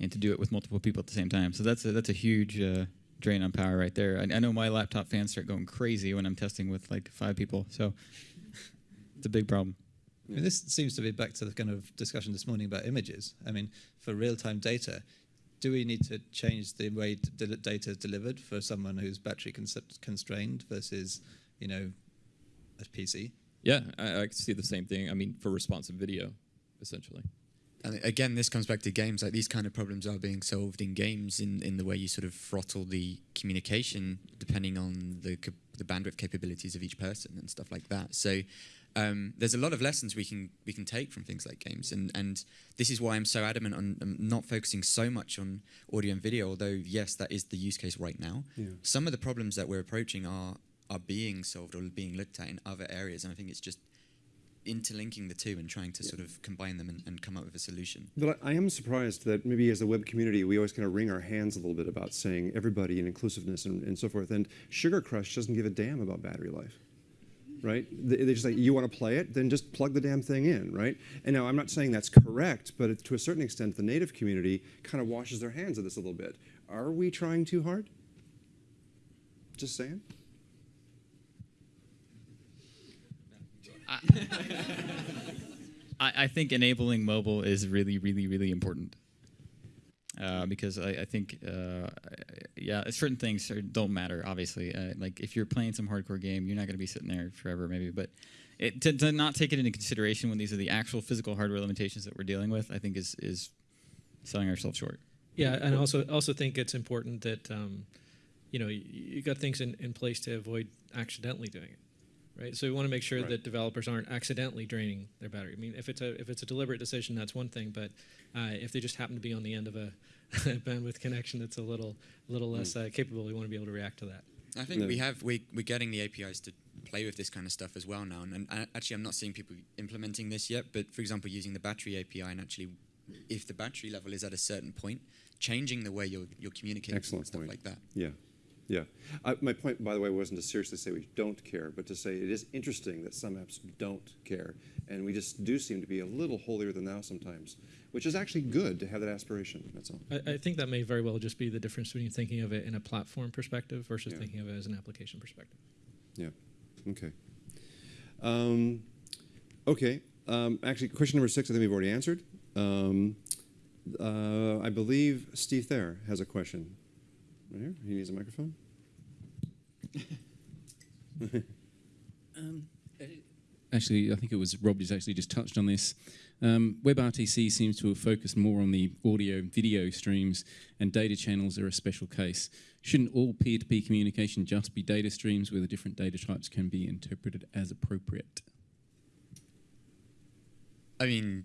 B: and to do it with multiple people at the same time. So that's a, that's a huge uh, drain on power right there. I, I know my laptop fans start going crazy when I'm testing with like five people. So <laughs> it's a big problem.
C: I mean, this seems to be back to the kind of discussion this morning about images. I mean, for real-time data, do we need to change the way data is delivered for someone who's battery constrained versus, you know, a PC?
F: Yeah, I, I can see the same thing. I mean, for responsive video, essentially.
D: And again, this comes back to games. Like these kind of problems are being solved in games in, in the way you sort of throttle the communication depending on the the bandwidth capabilities of each person and stuff like that. So um, there's a lot of lessons we can we can take from things like games, and and this is why I'm so adamant on um, not focusing so much on audio and video. Although yes, that is the use case right now.
A: Yeah.
D: Some of the problems that we're approaching are are being solved or being looked at in other areas, and I think it's just interlinking the two and trying to yeah. sort of combine them and, and, come up with a solution.
A: But I, I am surprised that maybe as a web community, we always kind of wring our hands a little bit about saying everybody and inclusiveness and, and so forth. And Sugar Crush doesn't give a damn about battery life right? They, just like, you want to play it, then just plug the damn thing in, right? And now I'm not saying that's correct, but it, to a certain extent, the native community kind of washes their hands of this a little bit. Are we trying too hard? Just saying.
B: I, I think enabling mobile is really, really, really important. Uh, because I, I think, uh, yeah, certain things don't matter. Obviously, uh, like if you're playing some hardcore game, you're not going to be sitting there forever, maybe. But it, to, to, not take it into consideration when these are the actual physical hardware limitations that we're dealing with, I think is is selling ourselves short.
E: Yeah, and also also think it's important that um, you know you, you got things in, in place to avoid accidentally doing it right? So we want to make sure right. that developers aren't accidentally draining their battery. I mean, if it's a if it's a deliberate decision, that's one thing. But uh, if they just happen to be on the end of a, <laughs> bandwidth connection that's a little little less uh, capable, we want to be able to react to that.
D: I think we have we we're getting the APIs to play with this kind of stuff as well now. And, and actually, I'm not seeing people implementing this yet. But for example, using the battery API and actually, if the battery level is at a certain point, changing the way you're you're communicating
A: Excellent
D: stuff
A: point.
D: like that.
A: Yeah. Yeah. I, my point, by the way, wasn't to seriously say we don't care, but to say it is interesting that some apps don't care. And we just do seem to be a little holier than thou sometimes, which is actually good to have that aspiration. That's all.
E: I, I think that may very well just be the difference between thinking of it in a platform perspective versus yeah. thinking of it as an application perspective.
A: Yeah. Okay. Um, okay. Um, actually, question number six, I think we've already answered. Um, uh, I believe Steve Thayer has a question. Right here. He needs a microphone.
N: um, actually, I think it was Rob who's actually just touched on this. Um, WebRTC seems to have focused more on the audio and video streams, and data channels are a special case. Shouldn't all peer to peer communication just be data streams where the different data types can be interpreted as appropriate?
D: I mean,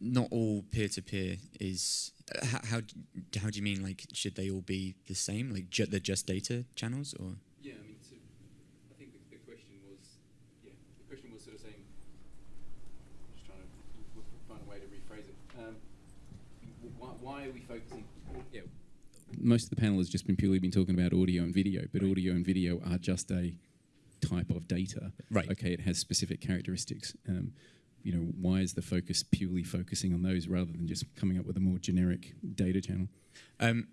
D: not all peer-to-peer is. Uh, how, how how do you mean? Like, should they all be the same? Like, ju- they're just data channels, or
N: Yeah, I mean, so I think the, the question was, yeah, the question was sort of saying, I'm just trying to w- w- find a way to rephrase it. Um, why, why are we focusing? Yeah. Most of the panel has just been purely been talking about audio and video, but audio and video are just a type of data.
D: Right.
N: Okay, it has specific characteristics. Um, you know, why is the focus purely focusing on those rather than just coming up with a more generic data channel?
D: Um,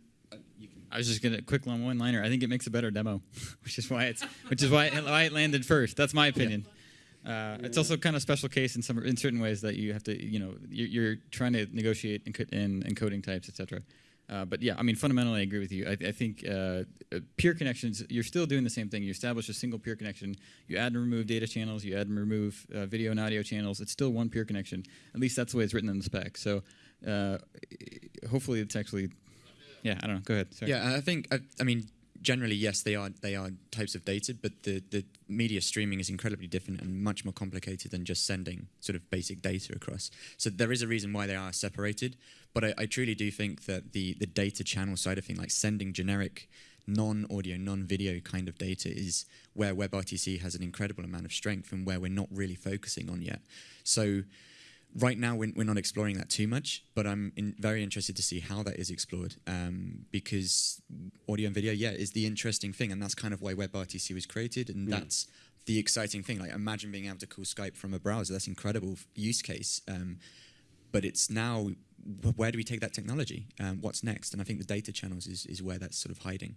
B: I was just gonna quick one one liner. I think it makes a better demo, <laughs> which is why it's which is why it, why it landed first. That's my opinion. Uh, It's also kind of special case in some in certain ways that you have to you know you're, you're trying to negotiate in, in encoding types, etc. Uh, but yeah, I mean fundamentally, I agree with you. I, I think uh, uh, peer connections. You're still doing the same thing. You establish a single peer connection. You add and remove data channels. You add and remove uh, video and audio channels. It's still one peer connection. At least that's the way it's written in the spec. So uh, hopefully it's actually yeah. I don't know. Go ahead. Sorry.
D: Yeah, I think I, I mean generally yes, they are they are types of data, but the the media streaming is incredibly different and much more complicated than just sending sort of basic data across. So there is a reason why they are separated, but I, I truly do think that the the data channel side of thing, like sending generic non-audio, non-video kind of data is where WebRTC has an incredible amount of strength and where we're not really focusing on yet. So right now we're, we're not exploring that too much, but I'm in, very interested to see how that is explored um, because audio and video, yeah, is the interesting thing, and that's kind of why WebRTC was created, and
A: Yeah.
D: that's the exciting thing. Like imagine being able to call Skype from a browser. That's incredible use case. Um, but it's now where do we take that technology? Um, what's next? And I think the data channels is, is where that's sort of hiding.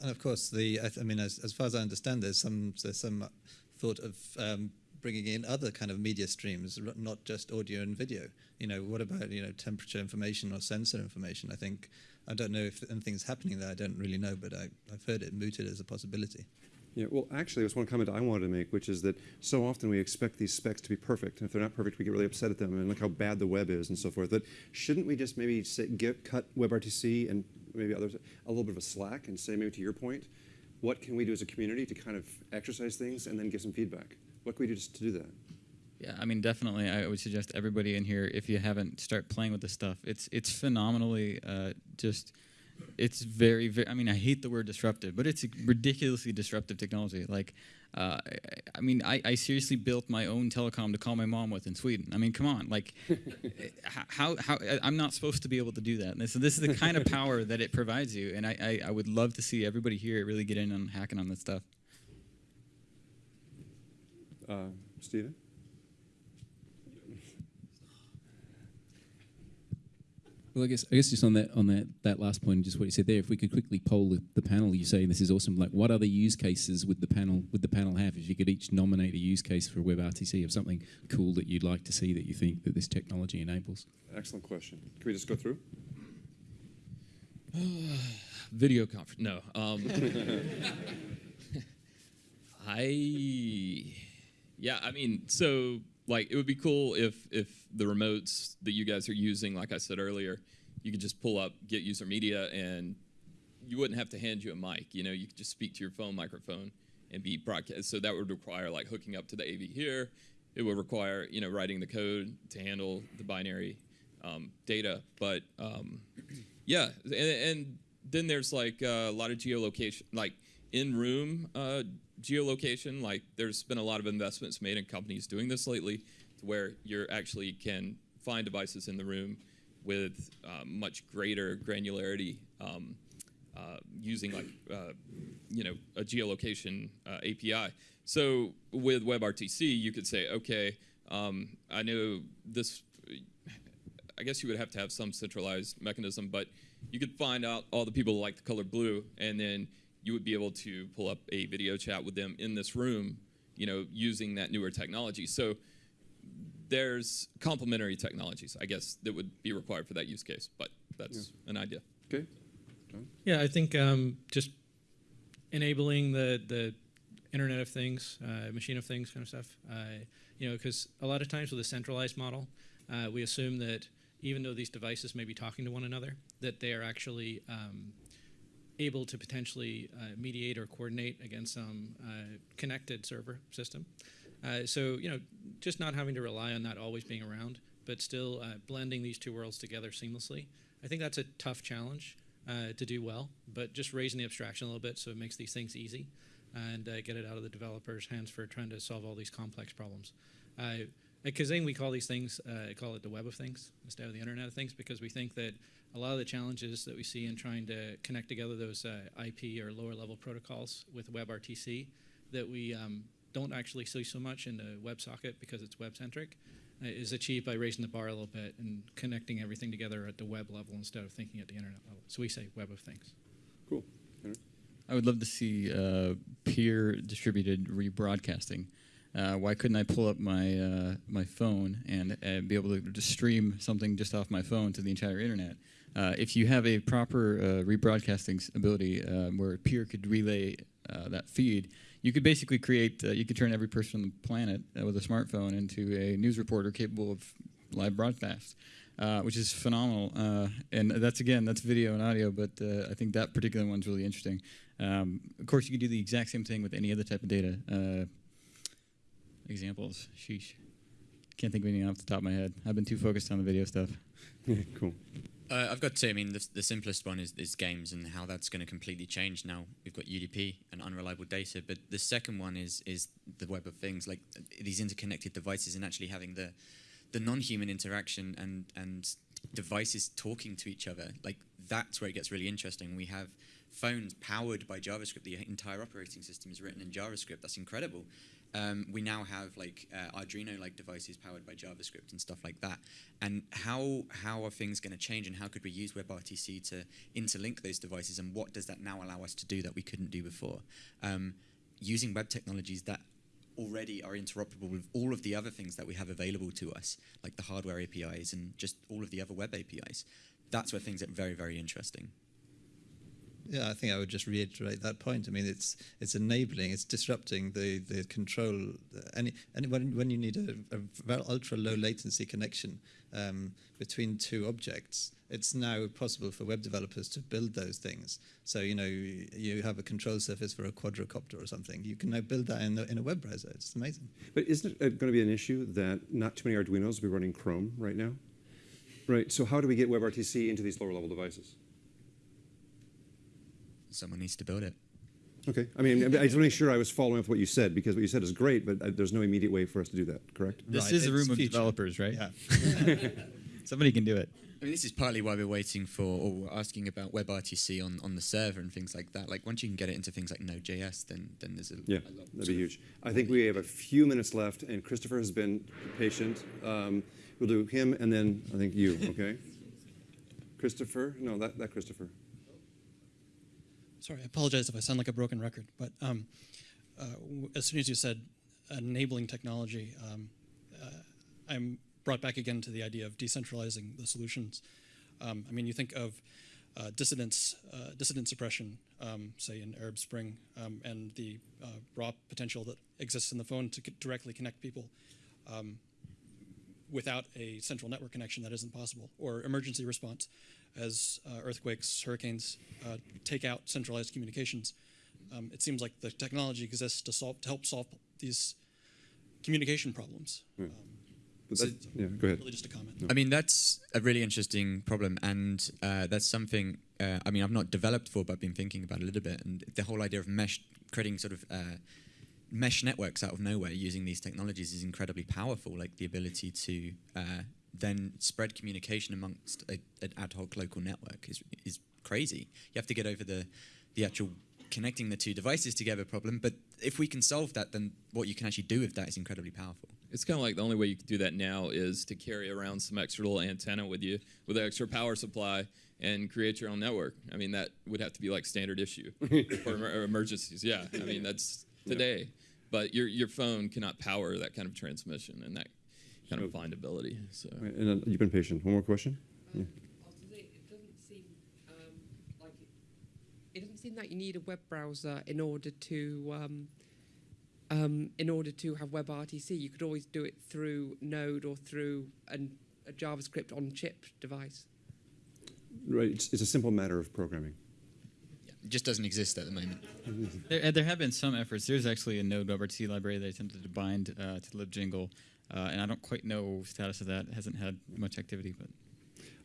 C: And of course, the I, I mean, as, as far as I understand, there's some there's some thought of um, bringing in other kind of media streams, not just audio and video. You know, what about you know temperature information or sensor information? I think I don't know if anything's happening there. I don't really know, but I, I've heard it mooted as a possibility.
A: Yeah, well, actually, there's one comment I wanted to make, which is that so often we expect these specs to be perfect, and if they're not perfect, we get really upset at them and look how bad the web is and so forth. But shouldn't we just maybe say, get, cut WebRTC and maybe others a little bit of a slack and say, maybe to your point, what can we do as a community to kind of exercise things and then give some feedback? What can we do just to do that?
B: Yeah, I mean, definitely. I would suggest everybody in here, if you haven't, start playing with this stuff. It's it's phenomenally uh, just. It's very, very. I mean, I hate the word disruptive, but it's a ridiculously disruptive technology. Like, uh, I, I mean, I, I seriously built my own telecom to call my mom with in Sweden. I mean, come on, like, <laughs> how how I'm not supposed to be able to do that. And so this is the kind of <laughs> power that it provides you, and I, I I would love to see everybody here really get in on hacking on this stuff.
A: Uh, Stephen?
N: Well, I guess I guess just on that on that that last point, just what you said there. If we could quickly poll the, the panel, you say this is awesome. Like, what other use cases would the panel would the panel have? If you could each nominate a use case for WebRTC of something cool that you'd like to see that you think that this technology enables.
A: Excellent question. Can we just go through? <sighs>
F: Video conference. No. Um, <laughs> I, yeah, I mean, so like it would be cool if if the remotes that you guys are using, like I said earlier, you could just pull up get user media and you wouldn't have to hand you a mic. You know, you could just speak to your phone microphone and be broadcast. So that would require like hooking up to the AV here. It would require you know writing the code to handle the binary um, data. But um, yeah, and, and then there's like uh, a lot of geolocation, like in-room uh, geolocation. Like there's been a lot of investments made in companies doing this lately, to where you actually can find devices in the room with uh, much greater granularity. Um, uh, using like uh, you know a geolocation uh, API. So with WebRTC, you could say, okay, um, I know this. I guess you would have to have some centralized mechanism, but you could find out all the people who like the color blue, and then you would be able to pull up a video chat with them in this room, you know, using that newer technology. So there's complementary technologies, I guess, that would be required for that use case, but that's an idea.
A: Okay.
E: Yeah, I think um, just enabling the the Internet of Things, uh, Machine of Things kind of stuff. Uh, you know, because a lot of times with a centralized model, uh, we assume that even though these devices may be talking to one another, that they are actually um, able to potentially uh, mediate or coordinate against some uh, connected server system. Uh, so you know, just not having to rely on that always being around, but still uh, blending these two worlds together seamlessly. I think that's a tough challenge to do well, but just raising the abstraction a little bit so it makes these things easy and get it out of the developers' hands for trying to solve all these complex problems. At Kaazing, we call these things, uh, call it the web of things instead of the internet of things because we think that a lot of the challenges that we see in trying to connect together those uh, IP or lower level protocols with WebRTC that we um, don't actually see so much in the WebSocket because it's web centric uh, is achieved by raising the bar a little bit and connecting everything together at the web level instead of thinking at the internet level. So we say web of things.
A: Cool.
B: I would love to see uh, peer distributed rebroadcasting. Uh, why couldn't I pull up my uh, my phone and uh, be able to just stream something just off my phone to the entire internet? Uh, if you have a proper uh, rebroadcasting ability um, where a peer could relay uh, that feed, you could basically create. Uh, you could turn every person on the planet uh, with a smartphone into a news reporter capable of live broadcast. Which is phenomenal, and that's again that's video and audio, but I think that particular one's really interesting. Um, of course, you could do the exact same thing with any other type of data. Examples, sheesh. Can't think of anything off the top of my head. I've been too focused on the video stuff. <laughs>
A: cool.
D: Uh, I've got two. I mean, the, the simplest one is, is games and how that's going to completely change now. We've got UDP and unreliable data, but the second one is is the web of things, like uh, these interconnected devices and actually having the the non-human interaction and and devices talking to each other. Like that's where it gets really interesting. We have phones powered by JavaScript. The entire operating system is written in JavaScript. That's incredible. Um, we now have like uh, Arduino-like devices powered by JavaScript and stuff like that. And how how are things going to change? And how could we use WebRTC to interlink those devices? And what does that now allow us to do that we couldn't do before? Um, using web technologies that already are interoperable with all of the other things that we have available to us, like the hardware APIs and just all of the other web APIs. That's where things get very, very interesting.
C: Yeah, I think I would just reiterate that point. I mean, it's it's enabling, it's disrupting the the control. Any, any when when you need a, a ultra low latency connection um, between two objects, it's now possible for web developers to build those things. So you know you, have a control surface for a quadrocopter or something. You can now build that in a, in a web browser. It's amazing.
A: But isn't it going to be an issue that not too many Arduinos will be running Chrome right now? Right. So how do we get WebRTC into these lower level devices?
D: Someone needs to build it.
A: Okay. I mean, I just want to make sure I was following up what you said because what you said is great, but uh, there's no immediate way for us to do that. Correct?
B: This
D: Right,
B: is a
D: it's
B: room of
D: future.
B: developers, right?
C: Yeah. <laughs>
B: Somebody can do it.
D: I mean, this is partly why we're waiting for or we're asking about WebRTC on, on the server and things like that. Like once you can get it into things like Node.js, then then there's a
A: Yeah,
D: a lot
A: that'd be huge. I think we have a few minutes left, and Christopher has been patient. Um, we'll do him and then I think you, okay? <laughs> Christopher? No, that, that Christopher.
J: Sorry, I apologize if I sound like a broken record, but um, uh, as soon as you said enabling technology, um, uh, I'm brought back again to the idea of decentralizing the solutions. Um, I mean, you think of uh, dissidence, uh, dissident suppression, um, say in Arab Spring, um, and the uh, raw potential that exists in the phone to directly connect people. Um, without a central network connection that isn't possible, or emergency response as uh, earthquakes, hurricanes uh, take out centralized communications. Um, it seems like the technology exists to solve to help solve these communication problems. Um, so
A: that- yeah, go ahead.
J: Really, just a comment.
D: I mean, that's a really interesting problem, and uh, that's something. Uh, I mean, I've not developed for, but I've been thinking about a little bit. And the whole idea of mesh, creating sort of uh, mesh networks out of nowhere using these technologies is incredibly powerful. Like the ability to uh, then spread communication amongst a, an ad hoc local network is is crazy. You have to get over the the actual connecting the two devices together problem. But if we can solve that, then what you can actually do with that is incredibly powerful.
F: It's kind of like the only way you can do that now is to carry around some extra little antenna with you with an extra power supply and create your own network. I mean, that would have to be like standard issue <laughs> for emer- emergencies. Yeah, I mean that's <laughs> today. But your your phone cannot power that kind of transmission and that kind of findability. So
A: and then you've been patient. One more question? Yeah.
O: It doesn't seem um, like it, it doesn't seem like you need a web browser in order to um, um, in order to have WebRTC. You could always do it through Node or through an, a JavaScript on chip device.
A: Right. It's, it's a simple matter of programming.
D: It just doesn't exist at the moment.
B: There, uh, there have been some efforts. There's actually a Node WebRTC library they attempted to bind uh, to libjingle, uh, and I don't quite know status of that. It hasn't had much activity, but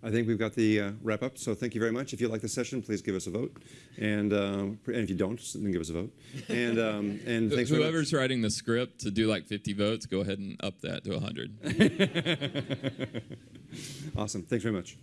A: I think we've got the uh, wrap up. So thank you very much. If you like the session, please give us a vote, and, uh, and if you don't, then give us a vote. And um, <laughs> and
F: Wh-
A: thanks much.
F: Whoever's writing the script to do like 50 votes, go ahead and up that to 100. <laughs>
A: awesome. Thanks very much.